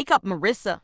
Wake up, Marissa.